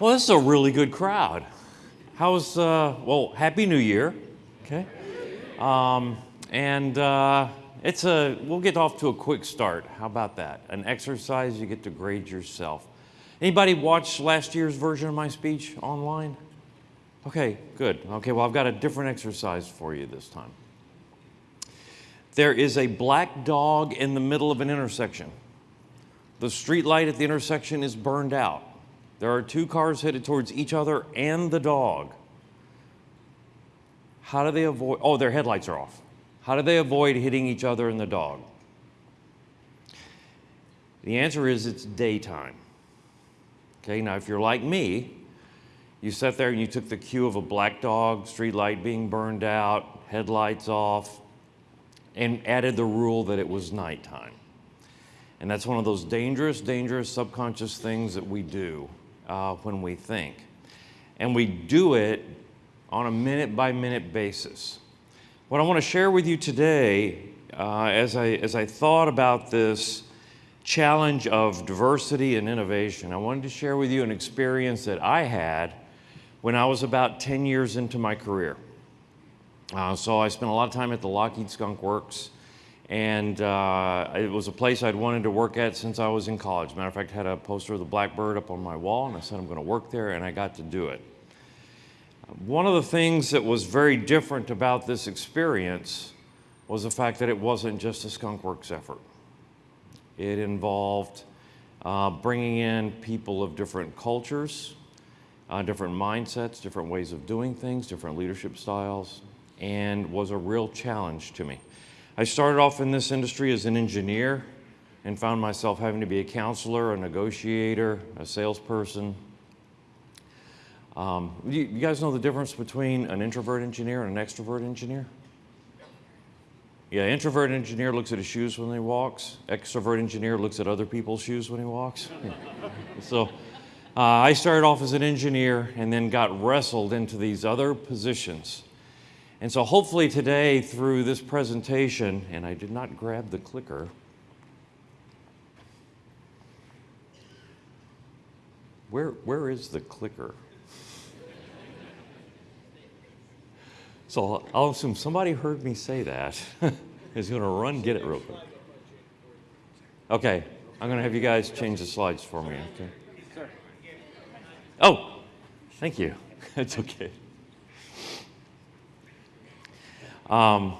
Well, this is a really good crowd. How's, uh, well, Happy New Year, okay? Um, and uh, it's a, we'll get off to a quick start. How about that? An exercise, you get to grade yourself. Anybody watch last year's version of my speech online? Okay, good. Okay, well, I've got a different exercise for you this time. There is a black dog in the middle of an intersection. The street light at the intersection is burned out. There are two cars headed towards each other and the dog. How do they avoid? Oh, their headlights are off. How do they avoid hitting each other and the dog? The answer is it's daytime. Okay, now if you're like me, you sat there and you took the cue of a black dog, street light being burned out, headlights off, and added the rule that it was nighttime. And that's one of those dangerous, dangerous subconscious things that we do uh, when we think. And we do it on a minute by minute basis. What I want to share with you today, uh, as, I, as I thought about this challenge of diversity and innovation, I wanted to share with you an experience that I had when I was about 10 years into my career. Uh, so I spent a lot of time at the Lockheed Skunk Works, and uh, it was a place I'd wanted to work at since I was in college. Matter of fact, I had a poster of the Blackbird up on my wall, and I said I'm going to work there, and I got to do it. One of the things that was very different about this experience was the fact that it wasn't just a Skunk Works effort. It involved uh, bringing in people of different cultures, uh, different mindsets, different ways of doing things, different leadership styles, and was a real challenge to me. I started off in this industry as an engineer and found myself having to be a counselor, a negotiator, a salesperson. Um, you, you guys know the difference between an introvert engineer and an extrovert engineer? Yeah, introvert engineer looks at his shoes when he walks. Extrovert engineer looks at other people's shoes when he walks. so uh, I started off as an engineer and then got wrestled into these other positions. And so hopefully today through this presentation, and I did not grab the clicker, where, where is the clicker? So I'll assume somebody heard me say that. is going to run get it real quick. Okay, I'm going to have you guys change the slides for me. Okay. Oh, thank you. It's okay. Um,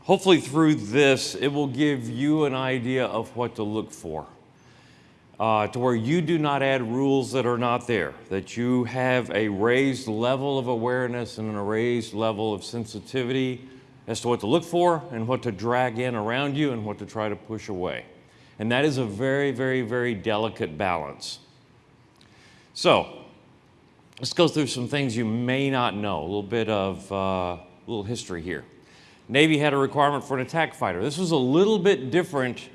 hopefully, through this, it will give you an idea of what to look for. Uh, to where you do not add rules that are not there, that you have a raised level of awareness and a raised level of sensitivity as to what to look for and what to drag in around you and what to try to push away. And that is a very, very, very delicate balance. So let's go through some things you may not know, a little bit of uh, little history here. Navy had a requirement for an attack fighter. This was a little bit different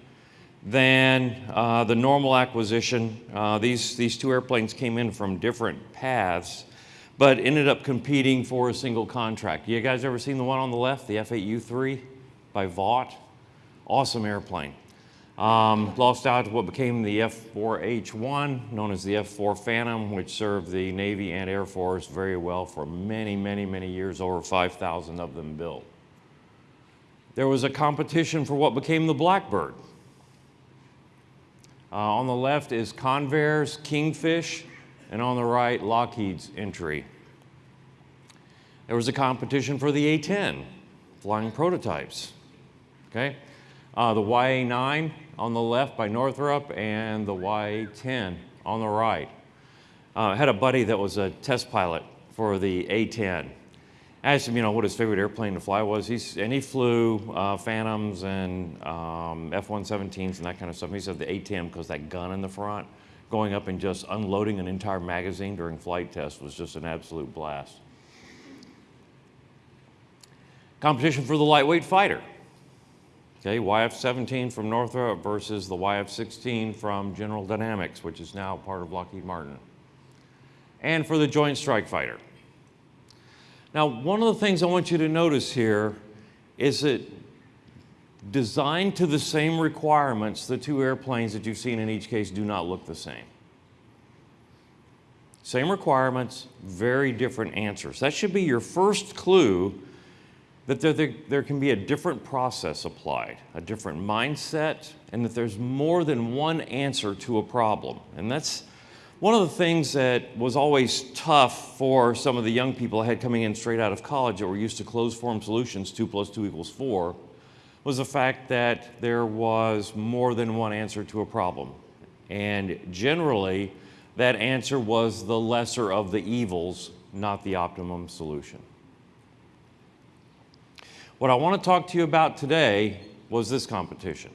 than uh, the normal acquisition. Uh, these, these two airplanes came in from different paths, but ended up competing for a single contract. You guys ever seen the one on the left, the F-8U3 by Vought? Awesome airplane. Um, lost out to what became the F-4H1, known as the F-4 Phantom, which served the Navy and Air Force very well for many, many, many years, over 5,000 of them built. There was a competition for what became the Blackbird. Uh, on the left is Convair's Kingfish, and on the right, Lockheed's entry. There was a competition for the A-10, flying prototypes, okay? Uh, the YA-9 on the left by Northrop and the Y-10 on the right. Uh, I had a buddy that was a test pilot for the A-10. I asked him, you know, what his favorite airplane to fly was, He's, and he flew uh, Phantoms and um, F-117s and that kind of stuff. he said the A-10 because that gun in the front, going up and just unloading an entire magazine during flight test was just an absolute blast. Competition for the lightweight fighter. Okay, YF-17 from Northrop versus the YF-16 from General Dynamics, which is now part of Lockheed Martin. And for the Joint Strike Fighter. Now, one of the things I want you to notice here is that designed to the same requirements, the two airplanes that you've seen in each case do not look the same. Same requirements, very different answers. That should be your first clue that there, there, there, can be a different process applied, a different mindset, and that there's more than one answer to a problem. And that's one of the things that was always tough for some of the young people I had coming in straight out of college that were used to closed form solutions, two plus two equals four, was the fact that there was more than one answer to a problem. And generally, that answer was the lesser of the evils, not the optimum solution. What I want to talk to you about today was this competition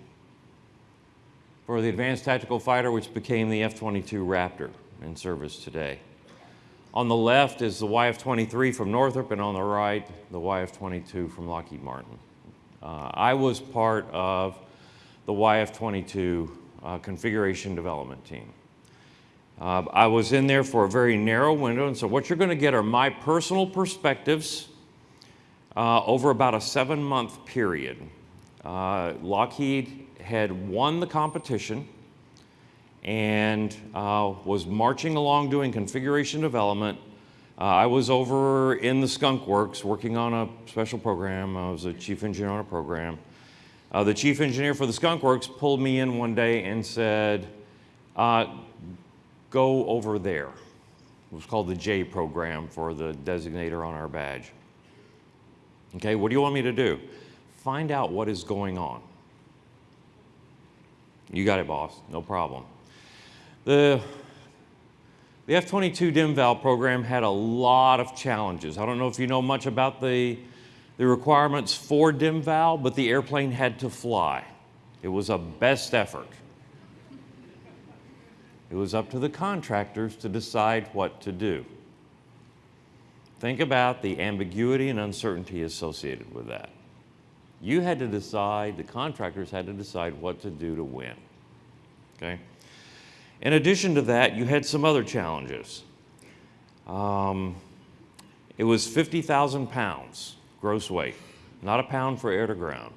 for the Advanced Tactical Fighter, which became the F-22 Raptor in service today. On the left is the YF-23 from Northrop, and on the right, the YF-22 from Lockheed Martin. Uh, I was part of the YF-22 uh, configuration development team. Uh, I was in there for a very narrow window, and so what you're going to get are my personal perspectives uh, over about a seven month period. Uh, Lockheed had won the competition and uh, was marching along doing configuration development. Uh, I was over in the Skunk Works working on a special program. I was a chief engineer on a program. Uh, the chief engineer for the Skunk Works pulled me in one day and said, uh, go over there. It was called the J program for the designator on our badge. Okay, what do you want me to do? Find out what is going on. You got it, boss. No problem. The, the F-22 Dem/Val program had a lot of challenges. I don't know if you know much about the, the requirements for Dem/Val, but the airplane had to fly. It was a best effort. It was up to the contractors to decide what to do. Think about the ambiguity and uncertainty associated with that. You had to decide, the contractors had to decide what to do to win. Okay? In addition to that, you had some other challenges. Um, it was 50,000 pounds gross weight, not a pound for air to ground.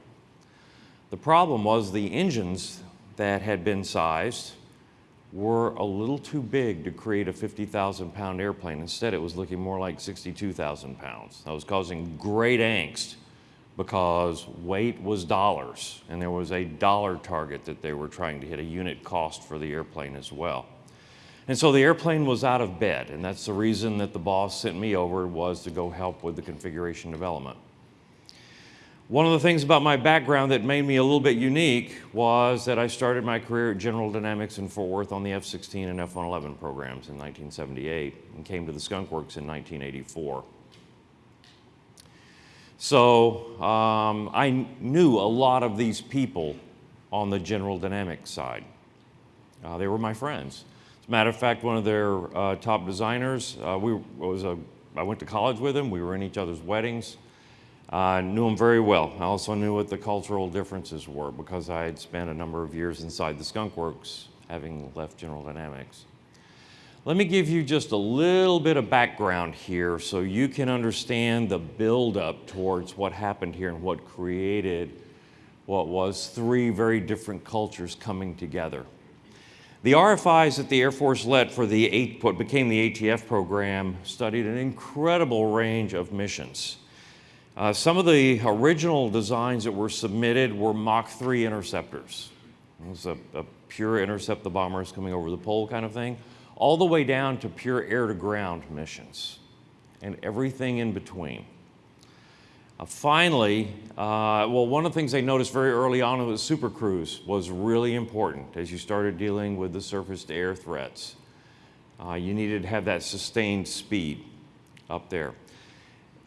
The problem was the engines that had been sized were a little too big to create a 50,000 pound airplane. Instead, it was looking more like 62,000 pounds. That was causing great angst because weight was dollars and there was a dollar target that they were trying to hit, a unit cost for the airplane as well. And so the airplane was out of bed and that's the reason that the boss sent me over was to go help with the configuration development. One of the things about my background that made me a little bit unique was that I started my career at General Dynamics in Fort Worth on the F-16 and F-111 programs in 1978 and came to the Skunk Works in 1984. So um, I knew a lot of these people on the General Dynamics side. Uh, they were my friends. As a matter of fact, one of their uh, top designers, uh, we was a, I went to college with him. We were in each other's weddings. I knew him very well. I also knew what the cultural differences were because I had spent a number of years inside the Skunk Works, having left General Dynamics. Let me give you just a little bit of background here so you can understand the buildup towards what happened here and what created what was three very different cultures coming together. The RFIs that the Air Force led for the, what became the ATF program studied an incredible range of missions. Uh, some of the original designs that were submitted were Mach 3 interceptors. It was a, a pure intercept the bombers coming over the pole kind of thing, all the way down to pure air-to-ground missions and everything in between. Uh, finally, uh, well, one of the things they noticed very early on was Super Cruise was really important as you started dealing with the surface-to-air threats. Uh, you needed to have that sustained speed up there.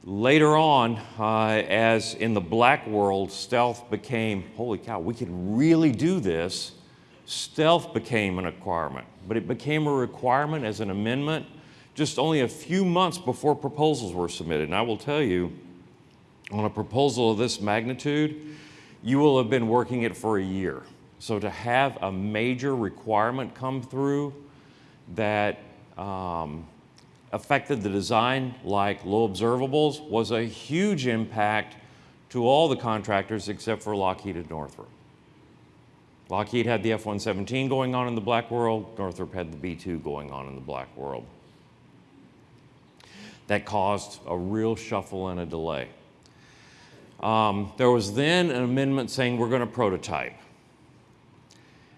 Later on, uh, as in the black world, stealth became, holy cow, we can really do this. Stealth became an requirement, but it became a requirement as an amendment just only a few months before proposals were submitted. And I will tell you, on a proposal of this magnitude, you will have been working it for a year. So to have a major requirement come through that um, affected the design like low observables was a huge impact to all the contractors except for Lockheed and Northrop. Lockheed had the F-117 going on in the black world, Northrop had the B-2 going on in the black world. That caused a real shuffle and a delay. Um, there was then an amendment saying we're going to prototype.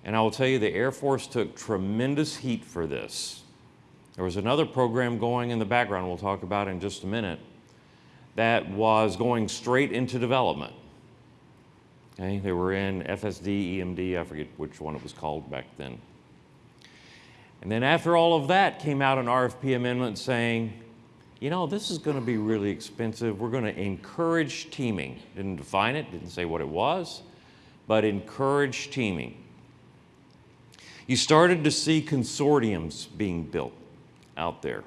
And I will tell you, the Air Force took tremendous heat for this. There was another program going in the background we'll talk about in just a minute that was going straight into development. Okay, they were in FSD, EMD, I forget which one it was called back then. And then after all of that came out an RFP amendment saying, you know, this is going to be really expensive. We're going to encourage teaming. Didn't define it, didn't say what it was, but encourage teaming. You started to see consortiums being built out there.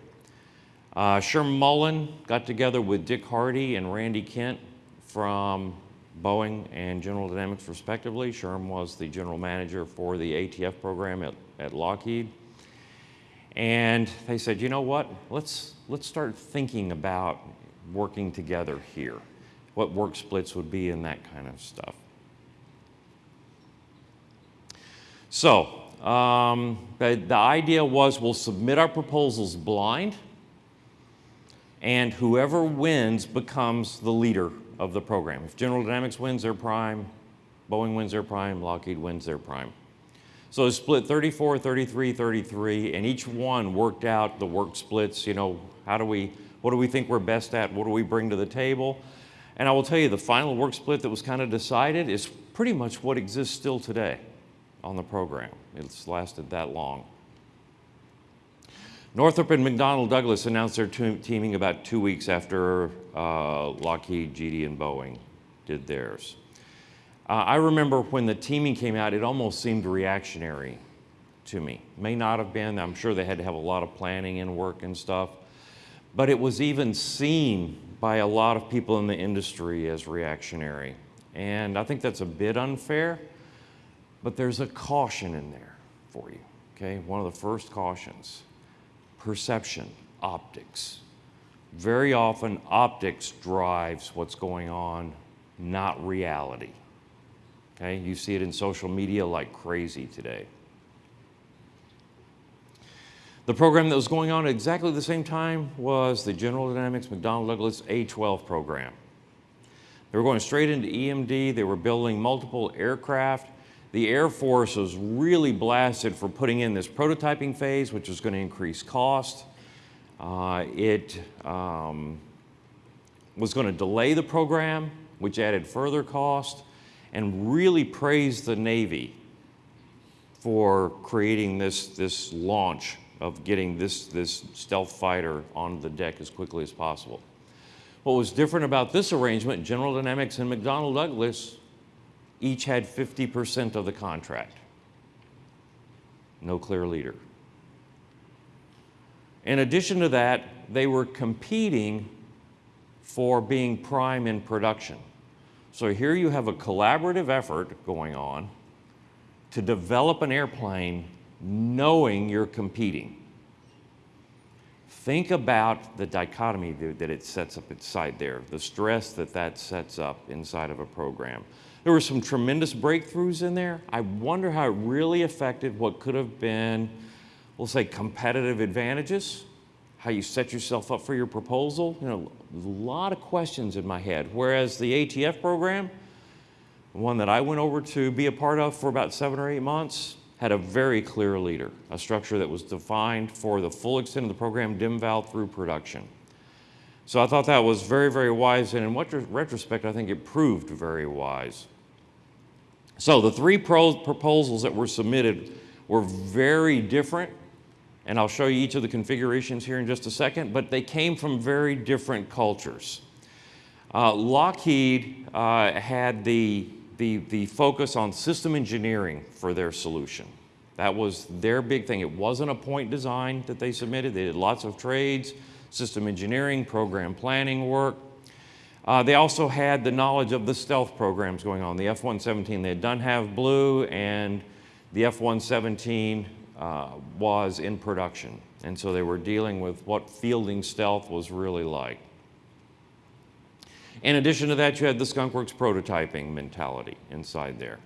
Uh, Sherman Mullin got together with Dick Hardy and Randy Kent from Boeing and General Dynamics respectively. Sherm was the general manager for the ATF program at, at Lockheed. And they said, you know what, let's, let's start thinking about working together here, what work splits would be and that kind of stuff. So um, the, idea was we'll submit our proposals blind, and whoever wins becomes the leader of the program. If General Dynamics wins their prime, Boeing wins their prime, Lockheed wins their prime. So it's split 34, 33, 33, and each one worked out the work splits, you know, how do we, what do we think we're best at, what do we bring to the table? And I will tell you, the final work split that was kind of decided is pretty much what exists still today on the program. It's lasted that long. Northrop and McDonnell Douglas announced their teaming about two weeks after uh, Lockheed, GD, and Boeing did theirs. Uh, I remember when the teaming came out, it almost seemed reactionary to me. May not have been, I'm sure they had to have a lot of planning and work and stuff, but it was even seen by a lot of people in the industry as reactionary. And I think that's a bit unfair but there's a caution in there for you, okay? One of the first cautions perception, optics. Very often, optics drives what's going on, not reality. Okay, you see it in social media like crazy today. The program that was going on at exactly the same time was the General Dynamics McDonnell Douglas A-12 program. They were going straight into EMD. They were building multiple aircraft the Air Force was really blasted for putting in this prototyping phase, which was going to increase cost. Uh, it um, was going to delay the program, which added further cost, and really praised the Navy for creating this, this launch of getting this, this stealth fighter on the deck as quickly as possible. What was different about this arrangement, General Dynamics and McDonnell Douglas each had 50% of the contract. No clear leader. In addition to that, they were competing for being prime in production. So here you have a collaborative effort going on to develop an airplane knowing you're competing. Think about the dichotomy that it sets up inside there, the stress that that sets up inside of a program. There were some tremendous breakthroughs in there. I wonder how it really affected what could have been, we'll say, competitive advantages, how you set yourself up for your proposal. You know, a lot of questions in my head. Whereas the ATF program, one that I went over to be a part of for about seven or eight months, had a very clear leader, a structure that was defined for the full extent of the program, Dem/Val through production. So I thought that was very, very wise, and in what retrospect, I think it proved very wise. So the three proposals that were submitted were very different, and I'll show you each of the configurations here in just a second, but they came from very different cultures. Uh, Lockheed uh, had the, the, the focus on system engineering for their solution. That was their big thing. It wasn't a point design that they submitted. They did lots of trades, system engineering, program planning work. Uh, they also had the knowledge of the stealth programs going on. The F-117, they had done Have Blue and the F-117 uh, was in production. And so they were dealing with what fielding stealth was really like. In addition to that, you had the Skunkworks prototyping mentality inside there.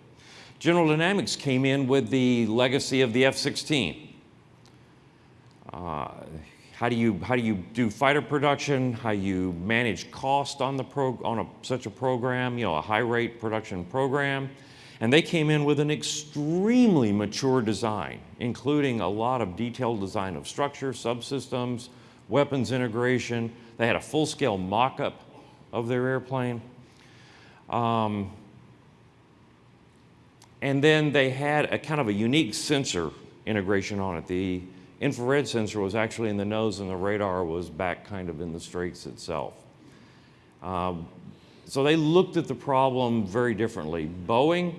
General Dynamics came in with the legacy of the F-16. Uh, how do you how do you do fighter production? How you manage cost on the pro, on a, such a program? You know, a high rate production program. And they came in with an extremely mature design, including a lot of detailed design of structure, subsystems, weapons integration. They had a full-scale mock-up of their airplane. Um, and then they had a kind of a unique sensor integration on it. The infrared sensor was actually in the nose and the radar was back kind of in the strakes itself. Um, so they looked at the problem very differently. Boeing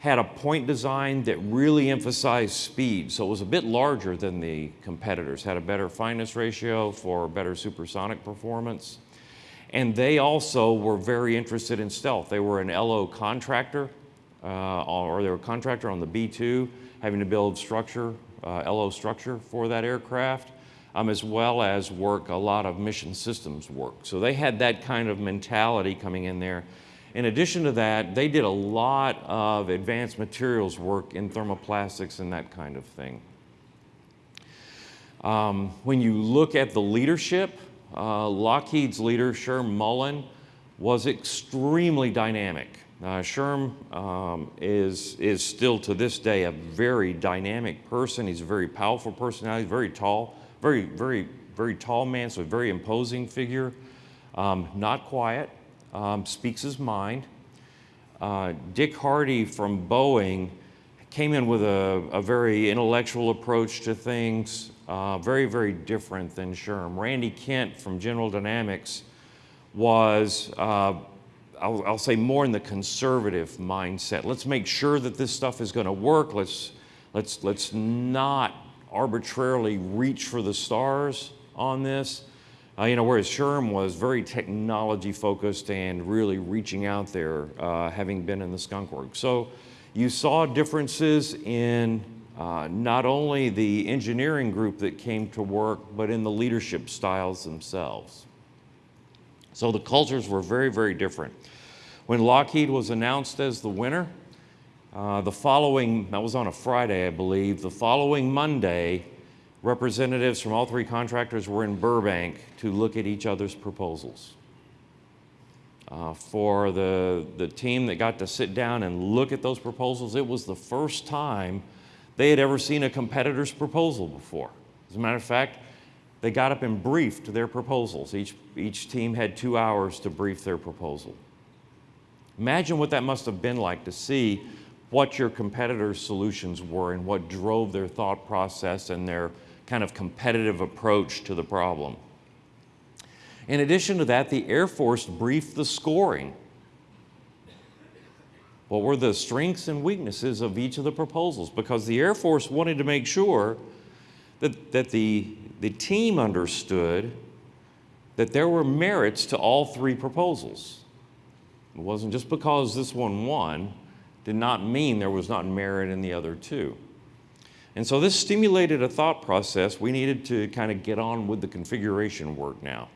had a point design that really emphasized speed, so it was a bit larger than the competitors, had a better fineness ratio for better supersonic performance. And they also were very interested in stealth. They were an LO contractor, uh, or they were a contractor on the B-2, having to build structure, LO structure for that aircraft, um, as well as work a lot of mission systems work. So they had that kind of mentality coming in there. In addition to that, they did a lot of advanced materials work in thermoplastics and that kind of thing. Um, when you look at the leadership, uh, Lockheed's leader, Sherm Mullin, was extremely dynamic. Uh, Sherm um, is, is still to this day a very dynamic person. He's a very powerful personality, very tall, very, very, very tall man, so a very imposing figure. Um, not quiet, um, speaks his mind. Uh, Dick Hardy from Boeing came in with a, a very intellectual approach to things, uh, very, very different than Sherm. Randy Kent from General Dynamics was, uh, I'll, I'll, say, more in the conservative mindset. Let's make sure that this stuff is going to work. Let's, let's, let's not arbitrarily reach for the stars on this. Uh, you know, whereas Sherm was very technology focused and really reaching out there, uh, having been in the skunk work. So you saw differences in uh, not only the engineering group that came to work, but in the leadership styles themselves. So the cultures were very, very different. When Lockheed was announced as the winner, uh, the following, that was on a Friday, I believe, the following Monday, representatives from all three contractors were in Burbank to look at each other's proposals. Uh, for the, the team that got to sit down and look at those proposals, it was the first time they had ever seen a competitor's proposal before. As a matter of fact, they got up and briefed their proposals. Each, each team had two hours to brief their proposal. Imagine what that must have been like to see what your competitors' solutions were and what drove their thought process and their kind of competitive approach to the problem. In addition to that, the Air Force briefed the scoring. What were the strengths and weaknesses of each of the proposals? Because the Air Force wanted to make sure that, that the, the team understood that there were merits to all three proposals. It wasn't just because this one won, did not mean there was not merit in the other two. And so this stimulated a thought process. We needed to kind of get on with the configuration work now.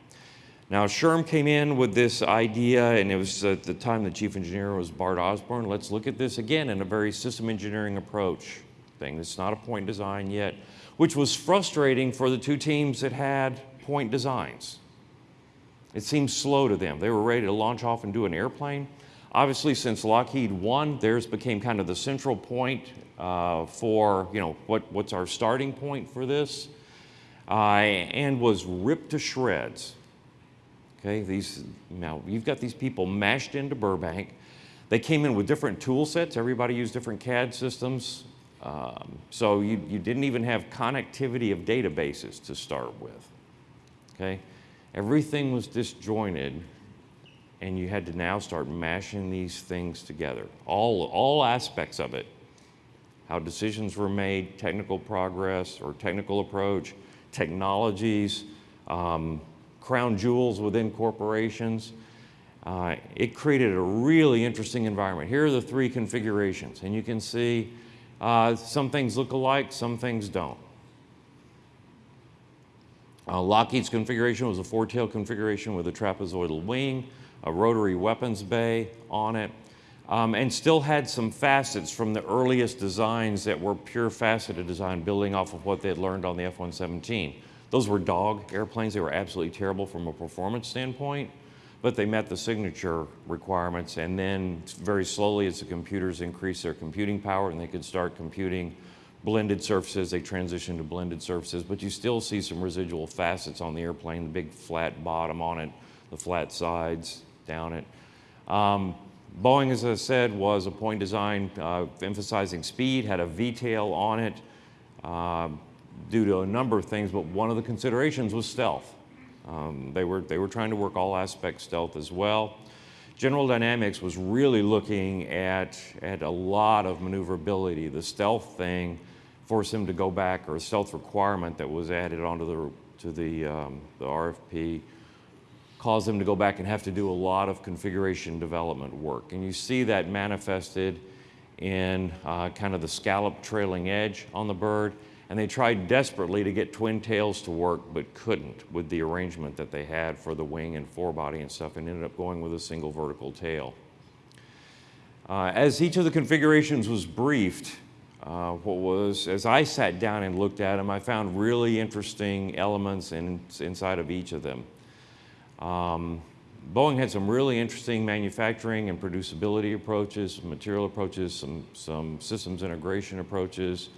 Now, Sherm came in with this idea, and it was at the time the chief engineer was Bart Osborne. Let's look at this again in a very system engineering approach thing. It's not a point design yet, which was frustrating for the two teams that had point designs. It seemed slow to them. They were ready to launch off and do an airplane. Obviously, since Lockheed won, theirs became kind of the central point uh, for, you know, what, what's our starting point for this, uh, and was ripped to shreds. Okay, these, now you've got these people mashed into Burbank. They came in with different tool sets. Everybody used different CAD systems. Um, so you, you didn't even have connectivity of databases to start with. Okay, everything was disjointed and you had to now start mashing these things together. All, all aspects of it. How decisions were made, technical progress or technical approach, technologies, um, crown jewels within corporations. Uh, it created a really interesting environment. Here are the three configurations, and you can see uh, some things look alike, some things don't. Uh, Lockheed's configuration was a four-tail configuration with a trapezoidal wing a rotary weapons bay on it, um, and still had some facets from the earliest designs that were pure faceted design building off of what they had learned on the F-117. Those were dog airplanes. They were absolutely terrible from a performance standpoint, but they met the signature requirements. And then very slowly, as the computers increased their computing power and they could start computing blended surfaces, they transitioned to blended surfaces. But you still see some residual facets on the airplane, the big flat bottom on it, the flat sides down it. Um, Boeing, as I said, was a point design uh, emphasizing speed, had a V-tail on it uh, due to a number of things, but one of the considerations was stealth. Um, they, were, they were trying to work all aspects stealth as well. General Dynamics was really looking at, at a lot of maneuverability. The stealth thing forced them to go back, or a stealth requirement that was added onto the, to the, um, the RFP caused them to go back and have to do a lot of configuration development work. And you see that manifested in uh, kind of the scallop trailing edge on the bird. And they tried desperately to get twin tails to work, but couldn't with the arrangement that they had for the wing and forebody and stuff, and ended up going with a single vertical tail. Uh, as each of the configurations was briefed, uh, what was, as I sat down and looked at them, I found really interesting elements in, inside of each of them. Um, Boeing had some really interesting manufacturing and producibility approaches, material approaches, some, some systems integration approaches.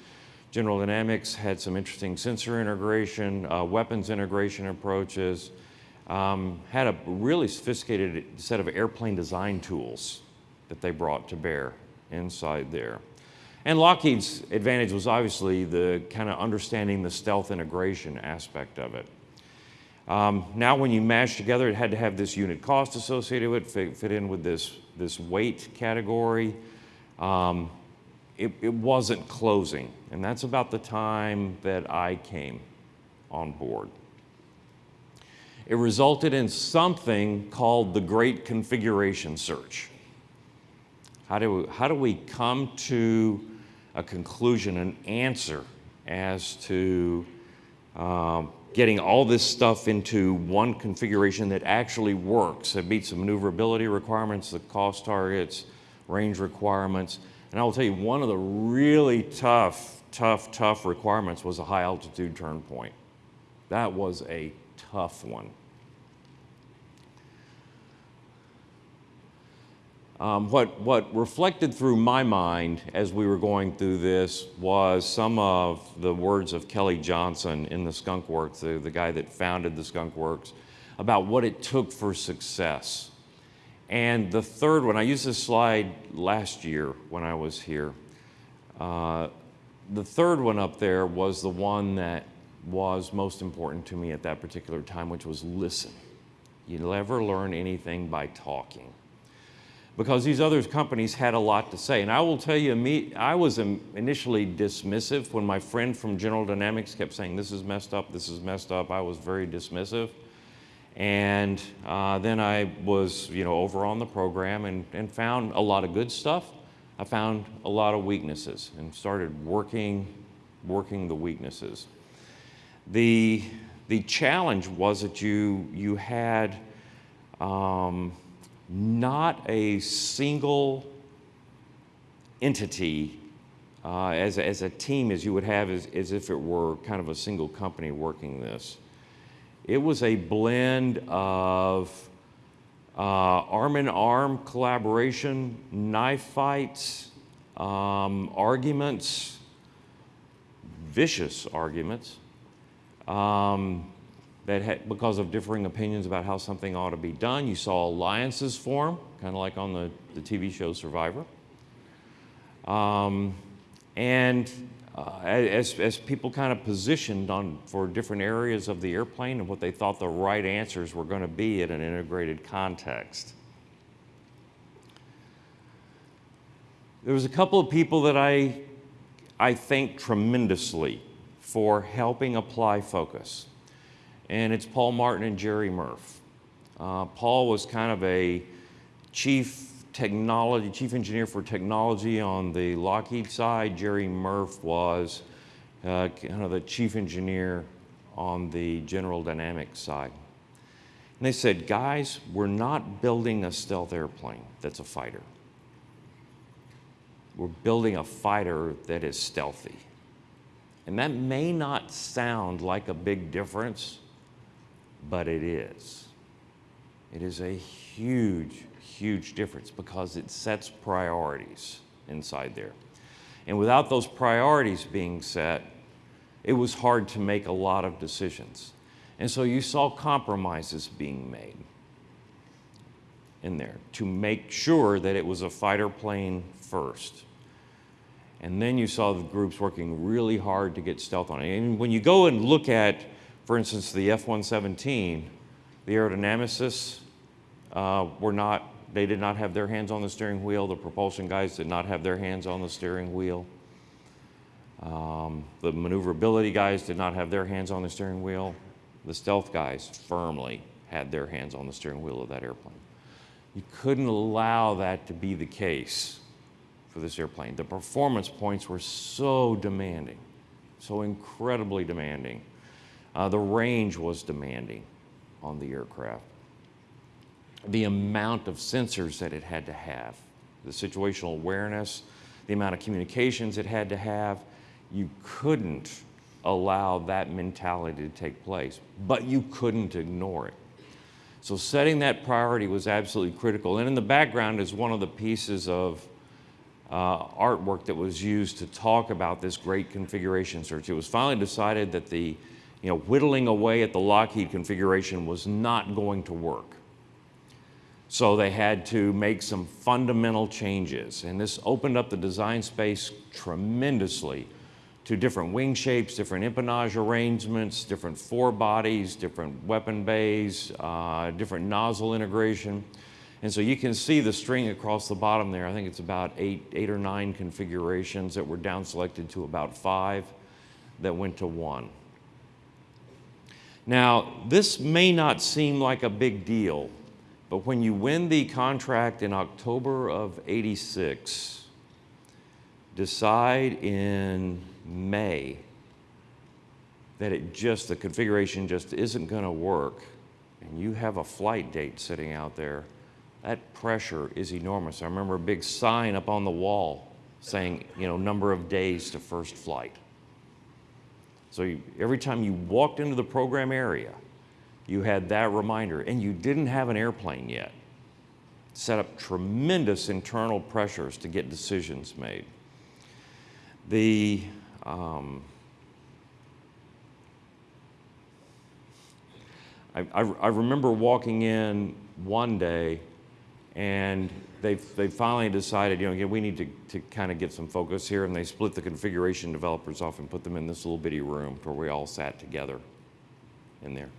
General Dynamics had some interesting sensor integration, uh, weapons integration approaches, um, had a really sophisticated set of airplane design tools that they brought to bear inside there. And Lockheed's advantage was obviously the kind of understanding the stealth integration aspect of it. Um, now when you mash together, it had to have this unit cost associated with it, fit, fit in with this, this weight category. Um, it, it wasn't closing, and that's about the time that I came on board. It resulted in something called the Great Configuration Search. How do, we, how do we come to a conclusion, an answer as to um, getting all this stuff into one configuration that actually works, that meets the maneuverability requirements, the cost targets, range requirements. And I will tell you, one of the really tough, tough, tough requirements was a high altitude turn point. That was a tough one. Um, what, what reflected through my mind as we were going through this was some of the words of Kelly Johnson in the Skunk Works, the, the guy that founded the Skunk Works, about what it took for success. And the third one, I used this slide last year when I was here. Uh, the third one up there was the one that was most important to me at that particular time, which was listen. You never learn anything by talking because these other companies had a lot to say. And I will tell you, me, I was initially dismissive when my friend from General Dynamics kept saying, this is messed up, this is messed up. I was very dismissive. And uh, then I was, you know, over on the program and, and found a lot of good stuff. I found a lot of weaknesses and started working, working the weaknesses. The, the challenge was that you, you had, um, not a single entity uh, as, as a team as you would have as, as if it were kind of a single company working this. It was a blend of uh, arm in arm collaboration, knife fights, um, arguments, vicious arguments, um, that had, because of differing opinions about how something ought to be done. You saw alliances form, kind of like on the, the TV show Survivor. Um, and uh, as, as people kind of positioned on for different areas of the airplane and what they thought the right answers were going to be in an integrated context. There was a couple of people that I, I thank tremendously for helping apply focus and it's Paul Martin and Jerry Murph. Uh, Paul was kind of a chief technology, chief engineer for technology on the Lockheed side. Jerry Murph was uh, kind of the chief engineer on the General Dynamics side. And they said, guys, we're not building a stealth airplane that's a fighter. We're building a fighter that is stealthy. And that may not sound like a big difference, but it is. It is a huge, huge difference because it sets priorities inside there. And without those priorities being set, it was hard to make a lot of decisions. And so you saw compromises being made in there to make sure that it was a fighter plane first. And then you saw the groups working really hard to get stealth on it. And when you go and look at, for instance, the F-117, the aerodynamicists uh, were not, they did not have their hands on the steering wheel. The propulsion guys did not have their hands on the steering wheel. Um, the maneuverability guys did not have their hands on the steering wheel. The stealth guys firmly had their hands on the steering wheel of that airplane. You couldn't allow that to be the case for this airplane. The performance points were so demanding, so incredibly demanding. Uh, the range was demanding on the aircraft. The amount of sensors that it had to have, the situational awareness, the amount of communications it had to have, you couldn't allow that mentality to take place, but you couldn't ignore it. So setting that priority was absolutely critical. And in the background is one of the pieces of uh, artwork that was used to talk about this great configuration search. It was finally decided that the you know, whittling away at the Lockheed configuration was not going to work. So they had to make some fundamental changes. And this opened up the design space tremendously to different wing shapes, different empennage arrangements, different forebodies, different weapon bays, uh, different nozzle integration. And so you can see the string across the bottom there. I think it's about eight, eight or nine configurations that were down selected to about five that went to one. Now, this may not seem like a big deal, but when you win the contract in October of 86, decide in May that it just, the configuration just isn't going to work, and you have a flight date sitting out there, that pressure is enormous. I remember a big sign up on the wall saying, you know, number of days to first flight. So you, every time you walked into the program area, you had that reminder, and you didn't have an airplane yet. Set up tremendous internal pressures to get decisions made. The um, I, I, I, remember walking in one day and they they finally decided, you know, again, we need to, to kind of get some focus here, and they split the configuration developers off and put them in this little bitty room where we all sat together in there.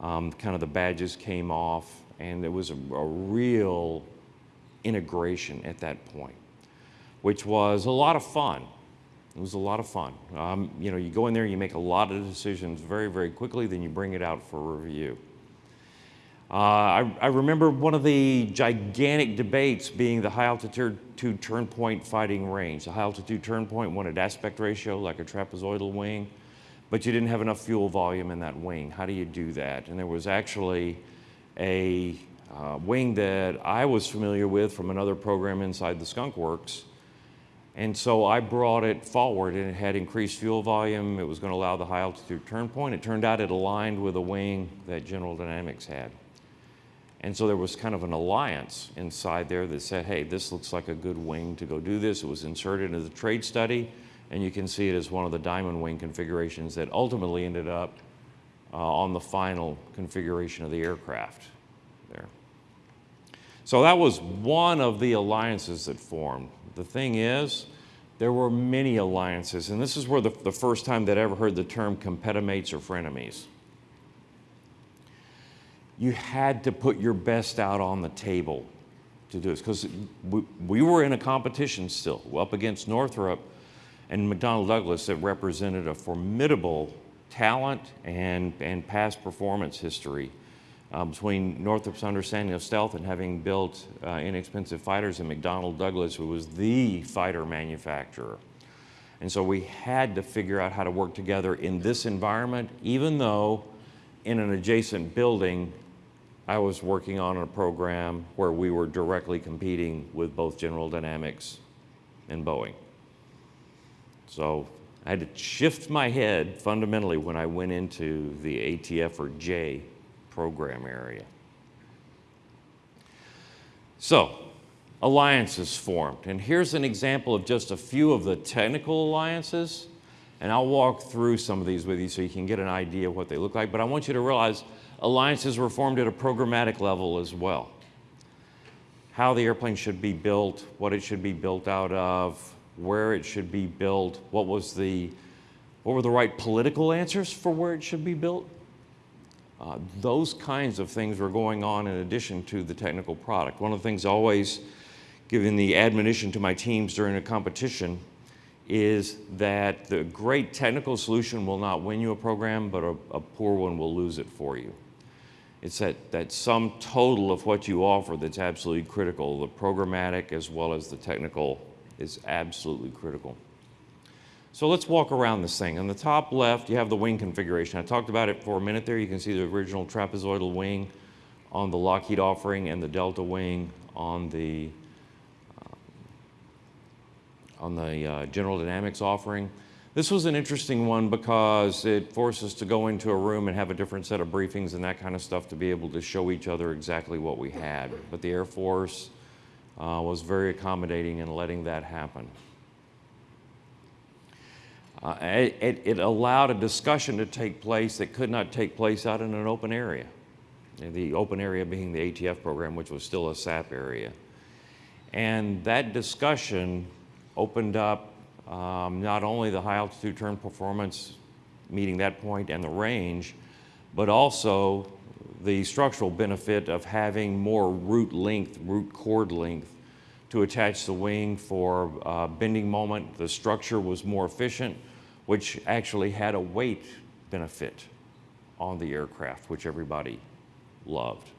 Um, kind of the badges came off, and it was a, a real integration at that point, which was a lot of fun. It was a lot of fun. Um, you know, you go in there, you make a lot of decisions very, very quickly, then you bring it out for review. Uh, I, I, remember one of the gigantic debates being the high altitude turn point fighting range. The high altitude turn point wanted aspect ratio like a trapezoidal wing, but you didn't have enough fuel volume in that wing. How do you do that? And there was actually a uh, wing that I was familiar with from another program inside the Skunk Works and so I brought it forward and it had increased fuel volume. It was going to allow the high altitude turn point. It turned out it aligned with a wing that General Dynamics had. And so there was kind of an alliance inside there that said, hey, this looks like a good wing to go do this. It was inserted into the trade study, and you can see it as one of the diamond wing configurations that ultimately ended up uh, on the final configuration of the aircraft there. So that was one of the alliances that formed. The thing is, there were many alliances, and this is where the, the first time that I ever heard the term competimates or frenemies. You had to put your best out on the table to do this, because we, we were in a competition still, up against Northrop and McDonnell Douglas that represented a formidable talent and, and past performance history uh, between Northrop's understanding of stealth and having built uh, inexpensive fighters and McDonnell Douglas, who was the fighter manufacturer. And so we had to figure out how to work together in this environment, even though in an adjacent building, I was working on a program where we were directly competing with both General Dynamics and Boeing. So I had to shift my head fundamentally when I went into the ATF or J program area. So, alliances formed. And here's an example of just a few of the technical alliances. And I'll walk through some of these with you so you can get an idea of what they look like. But I want you to realize alliances were formed at a programmatic level as well. How the airplane should be built, what it should be built out of, where it should be built, what was the, what were the right political answers for where it should be built. Uh, those kinds of things were going on in addition to the technical product. One of the things always giving the admonition to my teams during a competition is that the great technical solution will not win you a program, but a, a poor one will lose it for you. It's that, that sum total of what you offer that's absolutely critical. The programmatic as well as the technical is absolutely critical. So let's walk around this thing. On the top left, you have the wing configuration. I talked about it for a minute there. You can see the original trapezoidal wing on the Lockheed offering and the Delta wing on the, uh, on the uh, General Dynamics offering. This was an interesting one because it forced us to go into a room and have a different set of briefings and that kind of stuff to be able to show each other exactly what we had. But the Air Force uh, was very accommodating in letting that happen. Uh, it, it, allowed a discussion to take place that could not take place out in an open area. The open area being the ATF program, which was still a SAP area. And that discussion opened up um, not only the high altitude turn performance meeting that point and the range, but also the structural benefit of having more root length, root chord length to attach the wing for uh, bending moment. The structure was more efficient, which actually had a weight benefit on the aircraft, which everybody loved.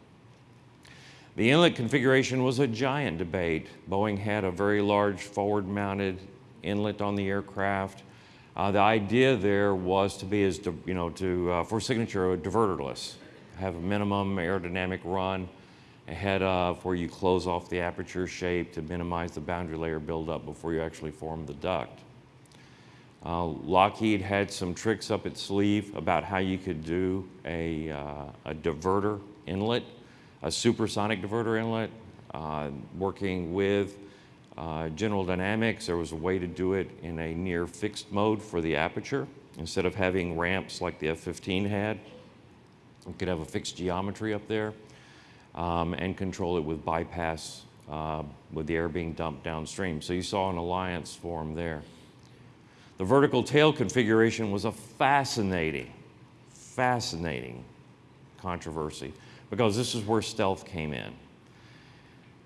The inlet configuration was a giant debate. Boeing had a very large forward mounted inlet on the aircraft. Uh, the idea there was to be as, you know, to, uh, for signature, diverterless, have a minimum aerodynamic run ahead of where you close off the aperture shape to minimize the boundary layer buildup before you actually form the duct. Uh, Lockheed had some tricks up its sleeve about how you could do a, uh, a diverter inlet, a supersonic diverter inlet, uh, working with uh, General Dynamics, there was a way to do it in a near fixed mode for the aperture. Instead of having ramps like the F-15 had, you could have a fixed geometry up there um, and control it with bypass uh, with the air being dumped downstream. So you saw an alliance form there. The vertical tail configuration was a fascinating, fascinating controversy because this is where stealth came in.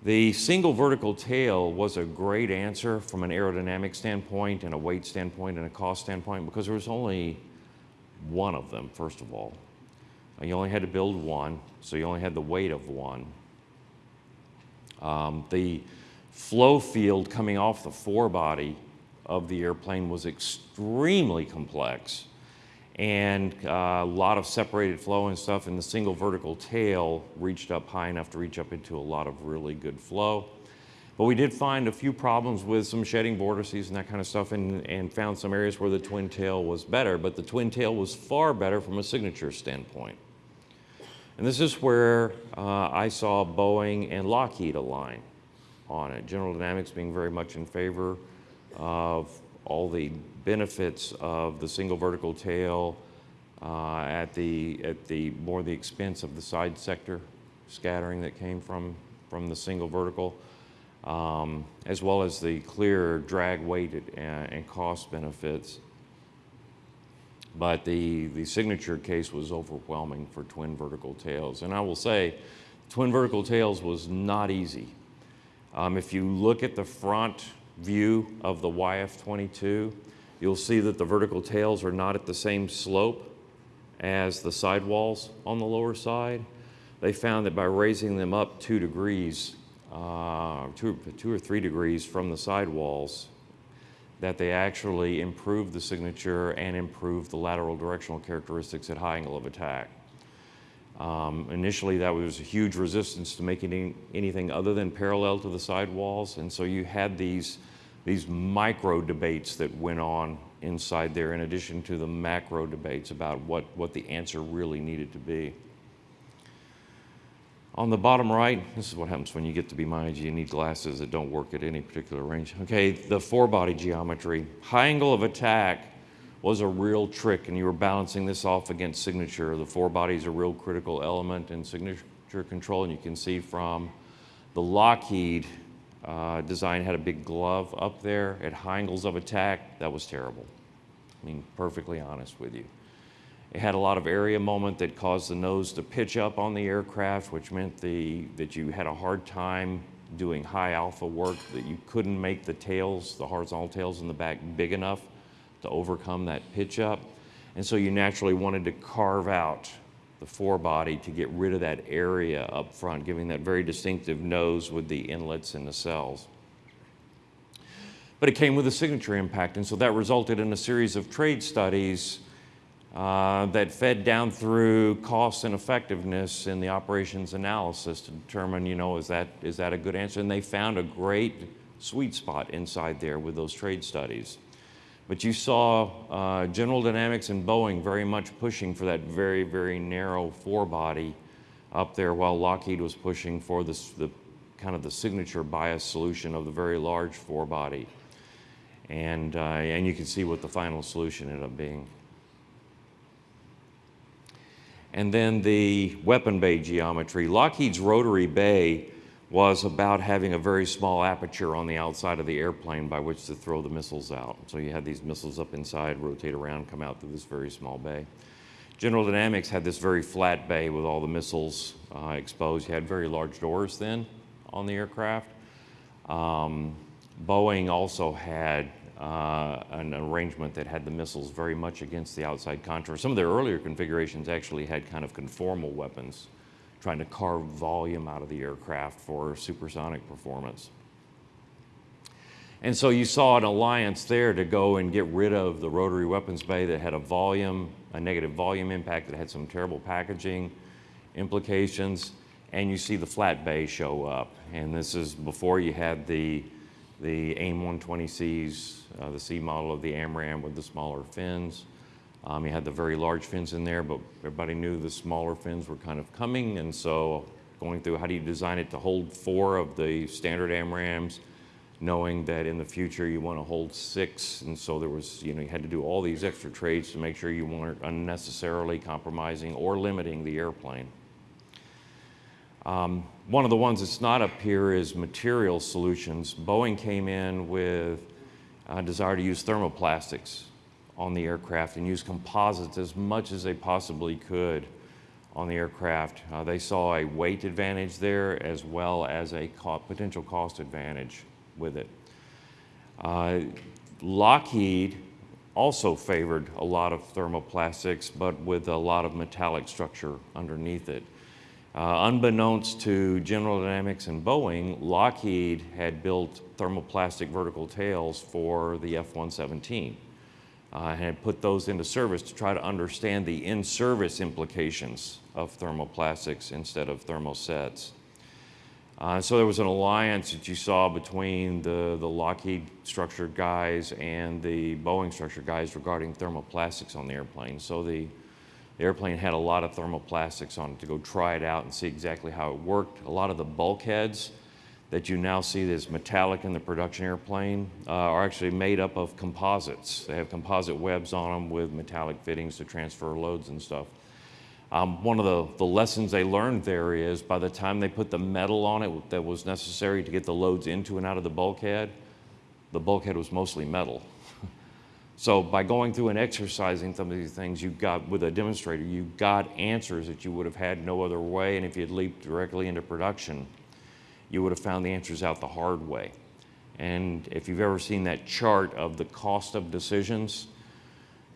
The single vertical tail was a great answer from an aerodynamic standpoint and a weight standpoint and a cost standpoint because there was only one of them, first of all. You only had to build one, so you only had the weight of one. Um, the flow field coming off the forebody of the airplane was extremely complex and uh, a lot of separated flow and stuff and the single vertical tail reached up high enough to reach up into a lot of really good flow. But we did find a few problems with some shedding vortices and that kind of stuff and, and found some areas where the twin tail was better, but the twin tail was far better from a signature standpoint. And this is where uh, I saw Boeing and Lockheed align on it. General Dynamics being very much in favor of all the benefits of the single vertical tail uh, at the at the more the expense of the side sector scattering that came from from the single vertical, um, as well as the clear drag weighted and, and cost benefits. But the, the signature case was overwhelming for twin vertical tails. And I will say, twin vertical tails was not easy. Um, if you look at the front view of the YF-22, you'll see that the vertical tails are not at the same slope as the sidewalls on the lower side. They found that by raising them up two degrees, uh, two, two or three degrees from the sidewalls, that they actually improved the signature and improved the lateral directional characteristics at high angle of attack. Um, initially, that was a huge resistance to making anything other than parallel to the sidewalls, and so you had these, these micro debates that went on inside there in addition to the macro debates about what, what the answer really needed to be. On the bottom right, this is what happens when you get to be my age. You need glasses that don't work at any particular range. Okay, the forebody geometry. High angle of attack was a real trick, and you were balancing this off against signature. The forebody is a real critical element in signature control, and you can see from the Lockheed uh, design had a big glove up there at high angles of attack. That was terrible. I mean, perfectly honest with you. It had a lot of area moment that caused the nose to pitch up on the aircraft, which meant the, that you had a hard time doing high alpha work, that you couldn't make the tails, the horizontal tails in the back big enough to overcome that pitch up. And so you naturally wanted to carve out the forebody to get rid of that area up front, giving that very distinctive nose with the inlets and the cells. But it came with a signature impact, and so that resulted in a series of trade studies uh, that fed down through cost and effectiveness in the operations analysis to determine, you know, is that, is that a good answer? And they found a great sweet spot inside there with those trade studies. But you saw uh, General Dynamics and Boeing very much pushing for that very, very narrow forebody up there while Lockheed was pushing for this, the kind of the signature bias solution of the very large forebody. And, uh, and you can see what the final solution ended up being. And then the weapon bay geometry. Lockheed's rotary bay was about having a very small aperture on the outside of the airplane by which to throw the missiles out. So you had these missiles up inside, rotate around, come out through this very small bay. General Dynamics had this very flat bay with all the missiles uh, exposed. You had very large doors then on the aircraft. Um, Boeing also had uh, an arrangement that had the missiles very much against the outside contour. Some of their earlier configurations actually had kind of conformal weapons, trying to carve volume out of the aircraft for supersonic performance. And so you saw an alliance there to go and get rid of the rotary weapons bay that had a volume, a negative volume impact that had some terrible packaging implications. And you see the flat bay show up. And this is before you had the the AIM 120Cs, uh, the C model of the AMRAAM with the smaller fins. Um, you had the very large fins in there, but everybody knew the smaller fins were kind of coming, and so going through how do you design it to hold four of the standard AMRAAMs, knowing that in the future you want to hold six, and so there was, you know, you had to do all these extra trades to make sure you weren't unnecessarily compromising or limiting the airplane. Um, one of the ones that's not up here is material solutions. Boeing came in with a desire to use thermoplastics on the aircraft and use composites as much as they possibly could on the aircraft. Uh, they saw a weight advantage there as well as a co potential cost advantage with it. Uh, Lockheed also favored a lot of thermoplastics, but with a lot of metallic structure underneath it. Uh, unbeknownst to General Dynamics and Boeing, Lockheed had built thermoplastic vertical tails for the F-117 uh, and had put those into service to try to understand the in-service implications of thermoplastics instead of thermosets. Uh, so there was an alliance that you saw between the, the Lockheed structured guys and the Boeing structured guys regarding thermoplastics on the airplane. So the the airplane had a lot of thermoplastics on it to go try it out and see exactly how it worked. A lot of the bulkheads that you now see as metallic in the production airplane uh, are actually made up of composites. They have composite webs on them with metallic fittings to transfer loads and stuff. Um, one of the, the lessons they learned there is by the time they put the metal on it that was necessary to get the loads into and out of the bulkhead, the bulkhead was mostly metal. So by going through and exercising some of these things, you got, with a demonstrator, you got answers that you would have had no other way. And if you had leaped directly into production, you would have found the answers out the hard way. And if you've ever seen that chart of the cost of decisions,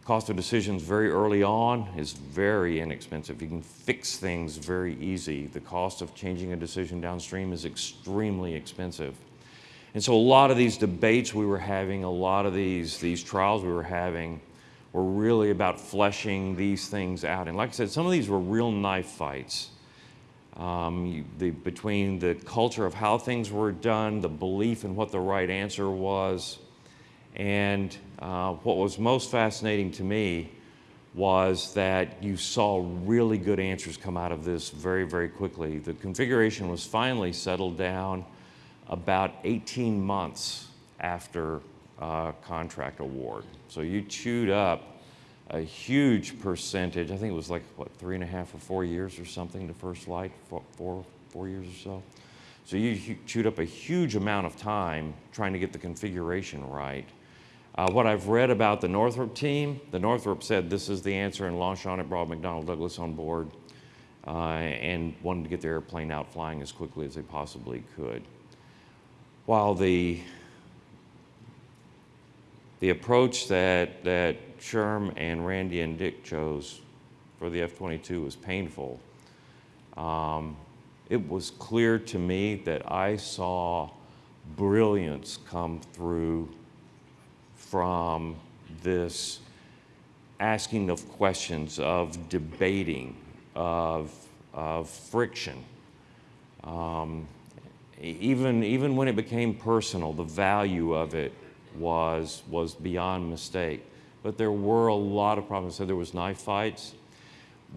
cost of decisions very early on is very inexpensive. You can fix things very easy. The cost of changing a decision downstream is extremely expensive. And so a lot of these debates we were having, a lot of these, these trials we were having, were really about fleshing these things out. And like I said, some of these were real knife fights. Um, you, the, between the culture of how things were done, the belief in what the right answer was, and uh, what was most fascinating to me was that you saw really good answers come out of this very, very quickly. The configuration was finally settled down about 18 months after uh, contract award. So you chewed up a huge percentage. I think it was like, what, three and a half or four years or something, the first light, four, four, four years or so. So you chewed up a huge amount of time trying to get the configuration right. Uh, what I've read about the Northrop team, the Northrop said this is the answer and launched on it, brought McDonnell Douglas on board, uh, and wanted to get their airplane out flying as quickly as they possibly could. While the the approach that, that Sherm and Randy and Dick chose for the F-22 was painful. Um, it was clear to me that I saw brilliance come through from this asking of questions, of debating, of, of friction. Um, even, even when it became personal, the value of it was, was beyond mistake. But there were a lot of problems. So there was knife fights.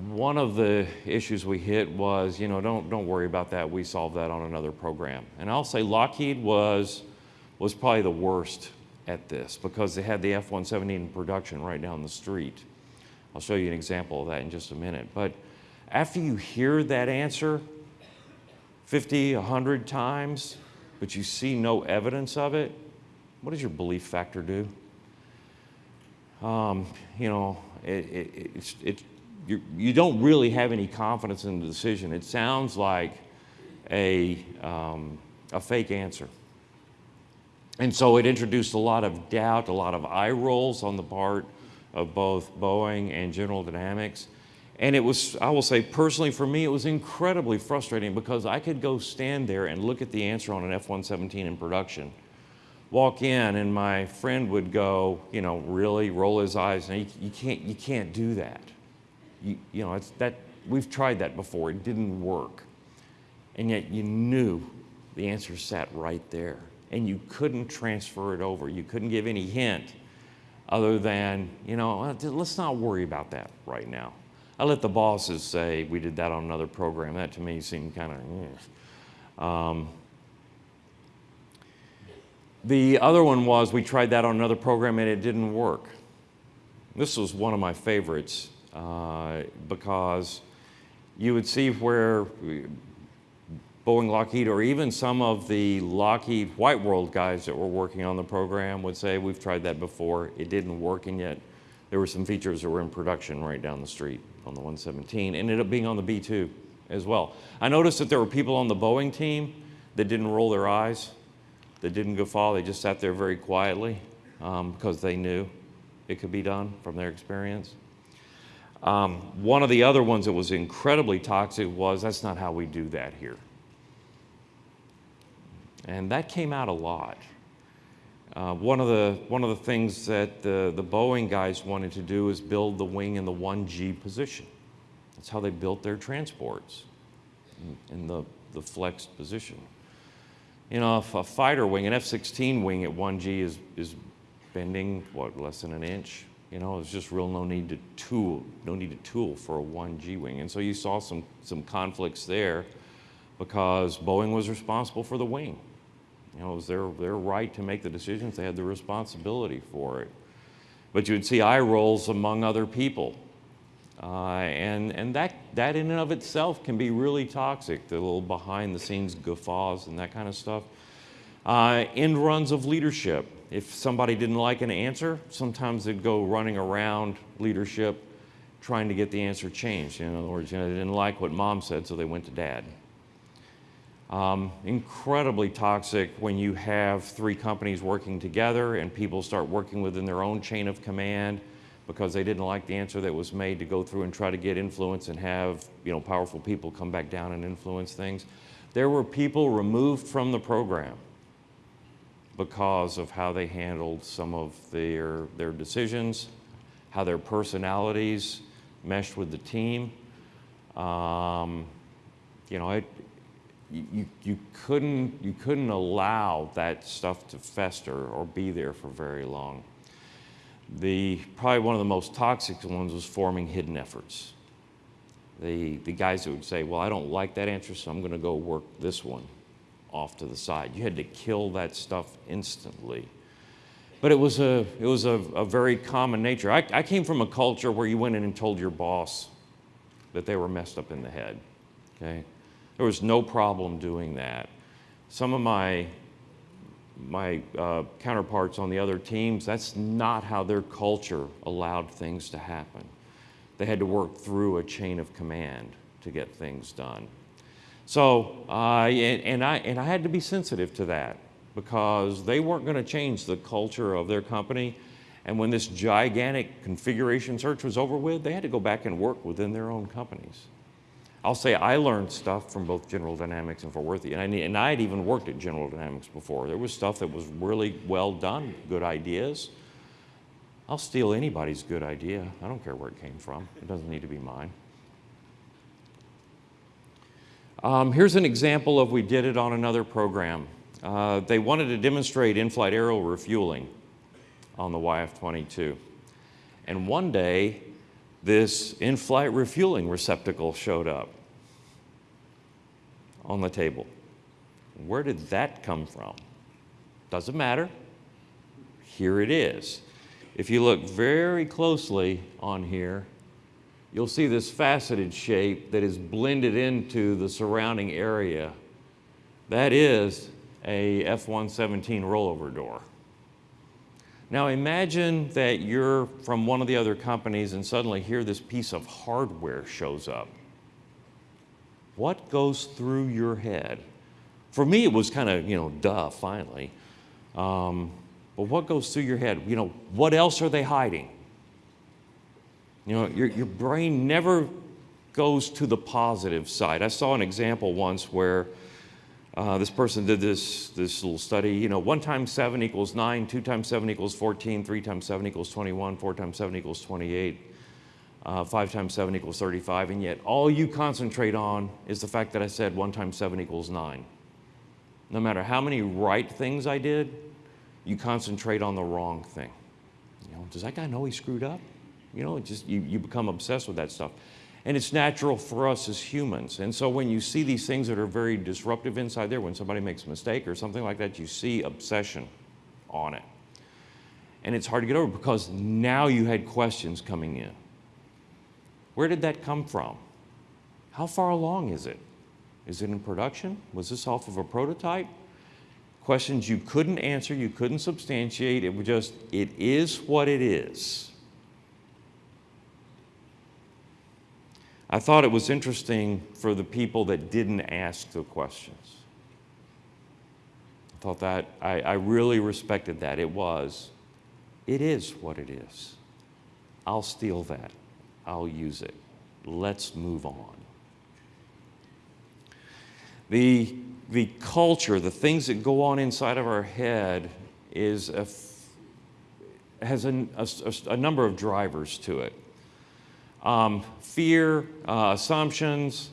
One of the issues we hit was, you know, don't, don't worry about that. We solved that on another program. And I'll say Lockheed was, was probably the worst at this because they had the F-117 in production right down the street. I'll show you an example of that in just a minute. But after you hear that answer 50, 100 times, but you see no evidence of it, what does your belief factor do? Um, you know, it, it, it's, it, you, you don't really have any confidence in the decision. It sounds like a, um, a fake answer. And so it introduced a lot of doubt, a lot of eye rolls on the part of both Boeing and General Dynamics. And it was, I will say personally for me, it was incredibly frustrating because I could go stand there and look at the answer on an F-117 in production walk in and my friend would go, you know, really roll his eyes, and you, you can't, you can't do that. You, you know, it's that, we've tried that before, it didn't work. And yet you knew the answer sat right there. And you couldn't transfer it over. You couldn't give any hint other than, you know, let's not worry about that right now. I let the bosses say we did that on another program. That to me seemed kind of, um, the other one was we tried that on another program and it didn't work. This was one of my favorites uh, because you would see where Boeing, Lockheed, or even some of the Lockheed White World guys that were working on the program would say, we've tried that before, it didn't work, and yet there were some features that were in production right down the street on the 117, ended up being on the B-2 as well. I noticed that there were people on the Boeing team that didn't roll their eyes that didn't guffaw. They just sat there very quietly um, because they knew it could be done from their experience. Um, one of the other ones that was incredibly toxic was that's not how we do that here. And that came out a lot. Uh, one, of the, one of the things that the, the Boeing guys wanted to do is build the wing in the 1G position. That's how they built their transports, in, in the, the flexed position. You know, if a fighter wing, an F-16 wing at 1G is, is bending, what, less than an inch? You know, it's just real no need to tool, no need to tool for a 1G wing. And so you saw some, some conflicts there because Boeing was responsible for the wing. You know, it was their, their right to make the decisions. They had the responsibility for it. But you would see eye rolls among other people uh, and and that, that in and of itself can be really toxic, the little behind the scenes guffaws and that kind of stuff. Uh, end runs of leadership. If somebody didn't like an answer, sometimes they'd go running around leadership trying to get the answer changed. In other words, you know, they didn't like what mom said, so they went to dad. Um, incredibly toxic when you have three companies working together and people start working within their own chain of command because they didn't like the answer that was made to go through and try to get influence and have you know, powerful people come back down and influence things. There were people removed from the program because of how they handled some of their, their decisions, how their personalities meshed with the team. Um, you know, it, you, you, couldn't, you couldn't allow that stuff to fester or be there for very long. the, probably one of the most toxic ones was forming hidden efforts. The, the guys that would say, well, I don't like that answer, so I'm going to go work this one off to the side. You had to kill that stuff instantly. But it was a, it was a, a very common nature. I, I came from a culture where you went in and told your boss that they were messed up in the head. Okay? There was no problem doing that. Some of my, my uh, counterparts on the other teams, that's not how their culture allowed things to happen. They had to work through a chain of command to get things done. So, uh, and, and, I, and I had to be sensitive to that because they weren't going to change the culture of their company. And when this gigantic configuration search was over with, they had to go back and work within their own companies. I'll say I learned stuff from both General Dynamics and Fort Worth, and I, and I had even worked at General Dynamics before. There was stuff that was really well done, good ideas. I'll steal anybody's good idea. I don't care where it came from. It doesn't need to be mine. Um, here's an example of we did it on another program. Uh, they wanted to demonstrate in-flight aerial refueling on the YF-22. And one day, this in-flight refueling receptacle showed up on the table. Where did that come from? Doesn't matter. Here it is. If you look very closely on here, you'll see this faceted shape that is blended into the surrounding area. That is a F-117 rollover door. Now imagine that you're from one of the other companies and suddenly here this piece of hardware shows up. What goes through your head? For me, it was kind of, you know, duh, finally. Um, but what goes through your head? You know, what else are they hiding? You know, your, your brain never goes to the positive side. I saw an example once where uh, this person did this, this little study, you know, 1 times 7 equals 9, 2 times 7 equals 14, 3 times 7 equals 21, 4 times 7 equals 28, uh, 5 times 7 equals 35, and yet all you concentrate on is the fact that I said 1 times 7 equals 9. No matter how many right things I did, you concentrate on the wrong thing. You know, does that guy know he screwed up? You know, just you, you become obsessed with that stuff. And it's natural for us as humans. And so when you see these things that are very disruptive inside there, when somebody makes a mistake or something like that, you see obsession on it. And it's hard to get over because now you had questions coming in. Where did that come from? How far along is it? Is it in production? Was this off of a prototype? Questions you couldn't answer, you couldn't substantiate. It was just, it is what it is. I thought it was interesting for the people that didn't ask the questions. I thought that, I, I really respected that. It was, it is what it is. I'll steal that. I'll use it. Let's move on. The, the culture, the things that go on inside of our head is a, has a, a, a number of drivers to it. Um, fear, uh, assumptions,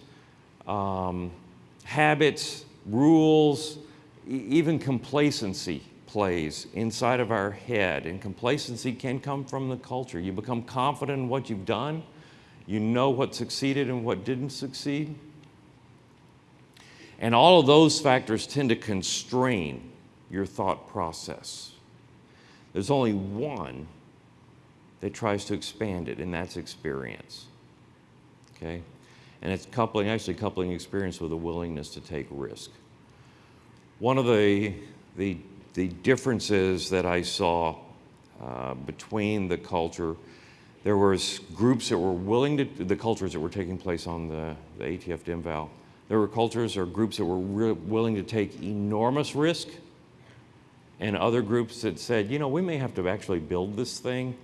um, habits, rules, e even complacency plays inside of our head. And complacency can come from the culture. You become confident in what you've done. You know what succeeded and what didn't succeed. And all of those factors tend to constrain your thought process. There's only one that tries to expand it, and that's experience. Okay? And it's coupling, actually coupling experience with a willingness to take risk. One of the, the, the differences that I saw uh, between the culture, there was groups that were willing to, the cultures that were taking place on the, the ATF Dem/Val, there were cultures or groups that were willing to take enormous risk and other groups that said, you know, we may have to actually build this thing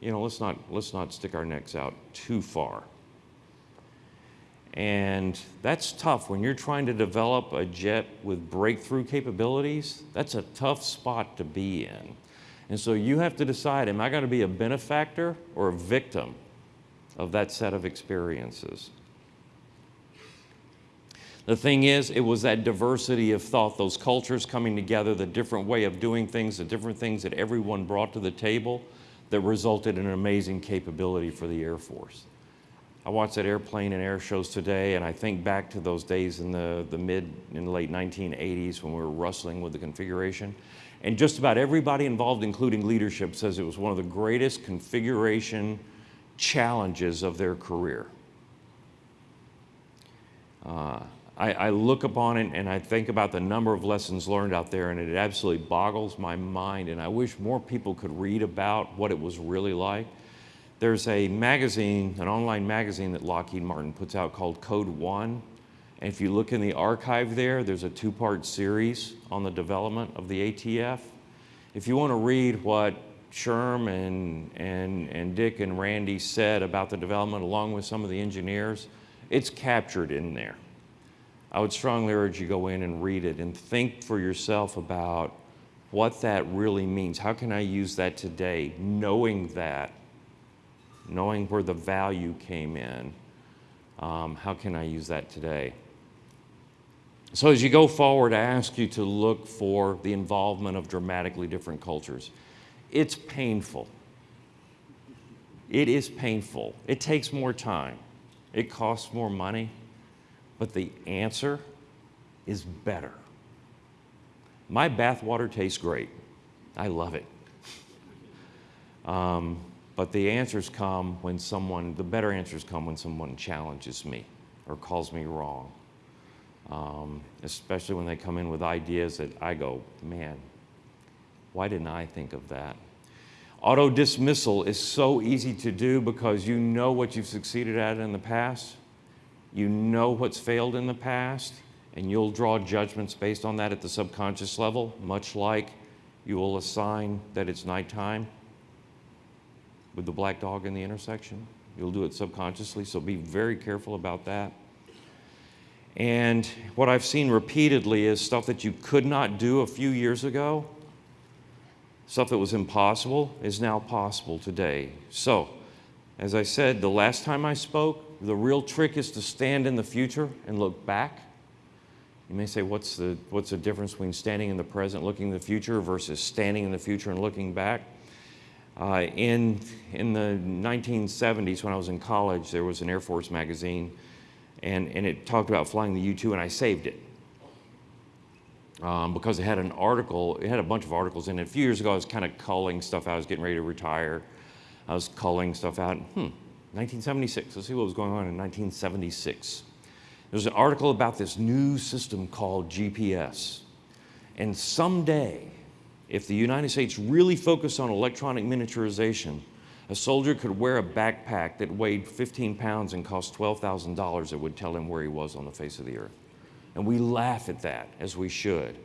you know, let's not, let's not stick our necks out too far. And that's tough when you're trying to develop a jet with breakthrough capabilities. That's a tough spot to be in. And so you have to decide, am I going to be a benefactor or a victim of that set of experiences? The thing is, it was that diversity of thought, those cultures coming together, the different way of doing things, the different things that everyone brought to the table that resulted in an amazing capability for the Air Force. I watch that airplane and air shows today, and I think back to those days in the, the mid and late 1980s when we were wrestling with the configuration. And just about everybody involved, including leadership, says it was one of the greatest configuration challenges of their career. Uh, I, I, look upon it and I think about the number of lessons learned out there, and it absolutely boggles my mind. And I wish more people could read about what it was really like. There's a magazine, an online magazine that Lockheed Martin puts out called Code One. And if you look in the archive there, there's a two part series on the development of the ATF. If you want to read what Sherm and, and, and Dick and Randy said about the development, along with some of the engineers, it's captured in there. I would strongly urge you go in and read it and think for yourself about what that really means. How can I use that today, knowing that, knowing where the value came in? Um, how can I use that today? So, as you go forward, I ask you to look for the involvement of dramatically different cultures. It's painful. It is painful. It takes more time. It costs more money. But the answer is better. My bathwater tastes great. I love it. Um, but the answers come when someone, the better answers come when someone challenges me or calls me wrong. Um, especially when they come in with ideas that I go, man, why didn't I think of that? Auto dismissal is so easy to do because you know what you've succeeded at in the past you know what's failed in the past, and you'll draw judgments based on that at the subconscious level, much like you will assign that it's nighttime with the black dog in the intersection. You'll do it subconsciously, so be very careful about that. And what I've seen repeatedly is stuff that you could not do a few years ago, stuff that was impossible is now possible today. So, as I said, the last time I spoke, the real trick is to stand in the future and look back. You may say, what's the, what's the difference between standing in the present, looking in the future, versus standing in the future and looking back? Uh, in, in the 1970s, when I was in college, there was an Air Force magazine, and, and it talked about flying the U-2, and I saved it. Um, because it had an article, it had a bunch of articles in it. A few years ago, I was kind of culling stuff out. I was getting ready to retire. I was culling stuff out. Hmm, 1976. Let's see what was going on in 1976. There's an article about this new system called GPS. And someday, if the United States really focused on electronic miniaturization, a soldier could wear a backpack that weighed 15 pounds and cost $12,000 that would tell him where he was on the face of the earth. And we laugh at that, as we should.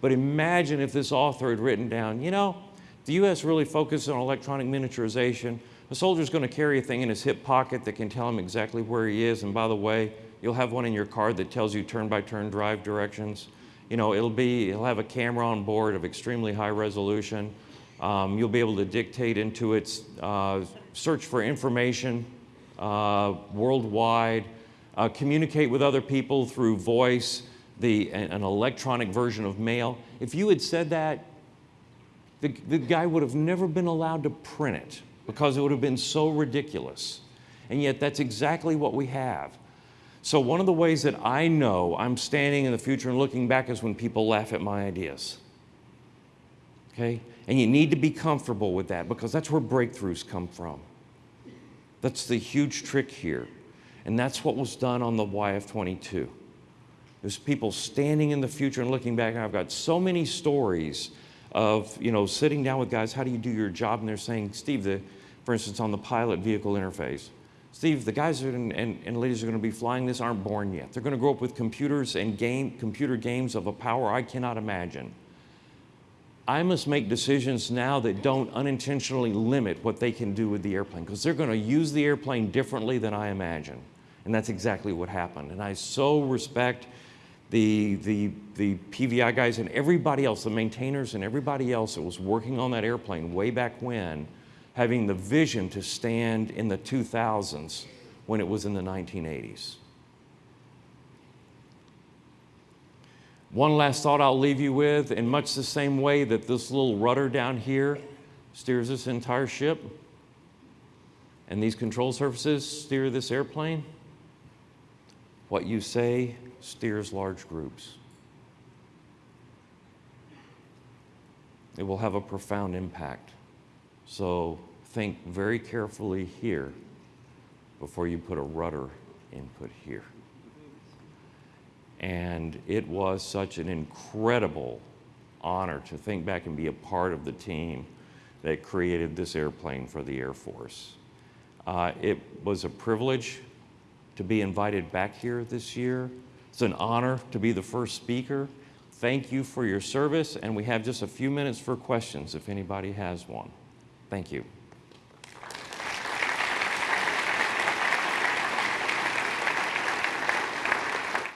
But imagine if this author had written down, you know, the U.S. really focused on electronic miniaturization. A soldier's going to carry a thing in his hip pocket that can tell him exactly where he is. And by the way, you'll have one in your car that tells you turn-by-turn drive directions. You know, it'll be, it'll have a camera on board of extremely high resolution. Um, you'll be able to dictate into its uh, search for information uh, worldwide, uh, communicate with other people through voice, the, an electronic version of mail. If you had said that, the, the guy would have never been allowed to print it because it would have been so ridiculous. And yet, that's exactly what we have. So, one of the ways that I know I'm standing in the future and looking back is when people laugh at my ideas. Okay? And you need to be comfortable with that because that's where breakthroughs come from. That's the huge trick here. And that's what was done on the YF 22. There's people standing in the future and looking back. And I've got so many stories of you know sitting down with guys, how do you do your job? And they're saying, Steve, the, for instance, on the pilot vehicle interface, Steve, the guys and, and, and ladies are going to be flying this aren't born yet. They're going to grow up with computers and game, computer games of a power I cannot imagine. I must make decisions now that don't unintentionally limit what they can do with the airplane because they're going to use the airplane differently than I imagine. And that's exactly what happened. And I so respect the, the, the PVI guys and everybody else, the maintainers and everybody else that was working on that airplane way back when, having the vision to stand in the 2000s when it was in the 1980s. One last thought I'll leave you with, in much the same way that this little rudder down here steers this entire ship, and these control surfaces steer this airplane, what you say steers large groups. It will have a profound impact. So think very carefully here before you put a rudder input here. And it was such an incredible honor to think back and be a part of the team that created this airplane for the Air Force. Uh, it was a privilege to be invited back here this year. It's an honor to be the first speaker. Thank you for your service, and we have just a few minutes for questions if anybody has one. Thank you.